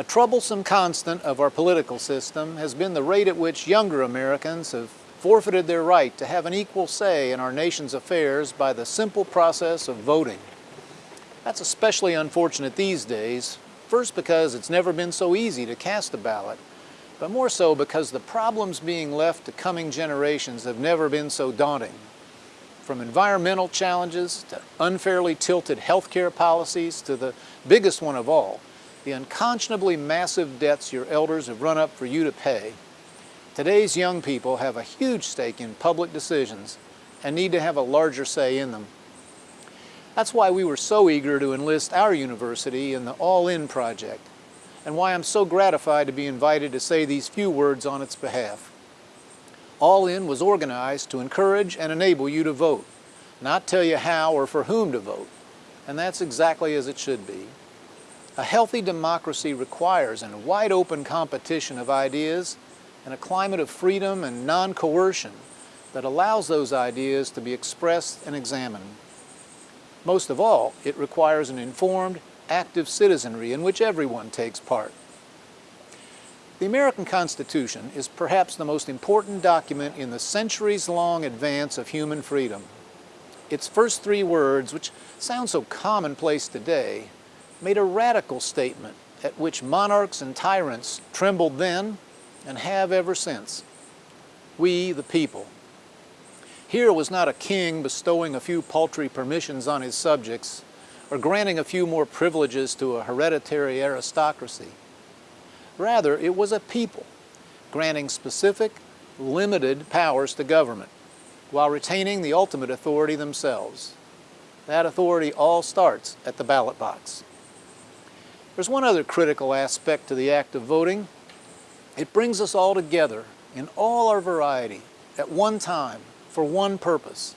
A troublesome constant of our political system has been the rate at which younger Americans have forfeited their right to have an equal say in our nation's affairs by the simple process of voting. That's especially unfortunate these days, first because it's never been so easy to cast a ballot, but more so because the problems being left to coming generations have never been so daunting. From environmental challenges to unfairly tilted health care policies to the biggest one of all, the unconscionably massive debts your elders have run up for you to pay. Today's young people have a huge stake in public decisions and need to have a larger say in them. That's why we were so eager to enlist our university in the All In project, and why I'm so gratified to be invited to say these few words on its behalf. All In was organized to encourage and enable you to vote, not tell you how or for whom to vote, and that's exactly as it should be. A healthy democracy requires a wide open competition of ideas and a climate of freedom and non-coercion that allows those ideas to be expressed and examined. Most of all, it requires an informed, active citizenry in which everyone takes part. The American Constitution is perhaps the most important document in the centuries-long advance of human freedom. Its first three words, which sound so commonplace today, made a radical statement at which monarchs and tyrants trembled then and have ever since. We, the people. Here was not a king bestowing a few paltry permissions on his subjects or granting a few more privileges to a hereditary aristocracy. Rather, it was a people granting specific, limited powers to government while retaining the ultimate authority themselves. That authority all starts at the ballot box. There's one other critical aspect to the act of voting. It brings us all together in all our variety at one time for one purpose,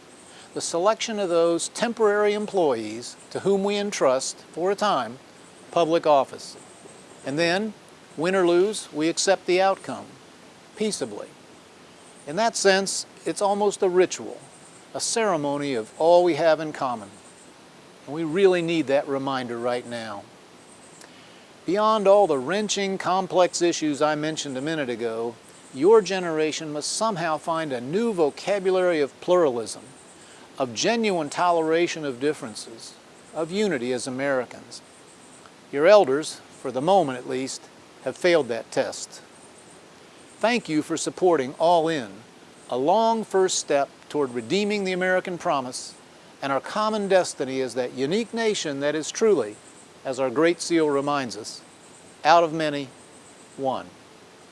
the selection of those temporary employees to whom we entrust, for a time, public office. And then, win or lose, we accept the outcome, peaceably. In that sense, it's almost a ritual, a ceremony of all we have in common. And we really need that reminder right now. Beyond all the wrenching, complex issues I mentioned a minute ago, your generation must somehow find a new vocabulary of pluralism, of genuine toleration of differences, of unity as Americans. Your elders, for the moment at least, have failed that test. Thank you for supporting All In, a long first step toward redeeming the American promise and our common destiny as that unique nation that is truly as our Great Seal reminds us, out of many, one.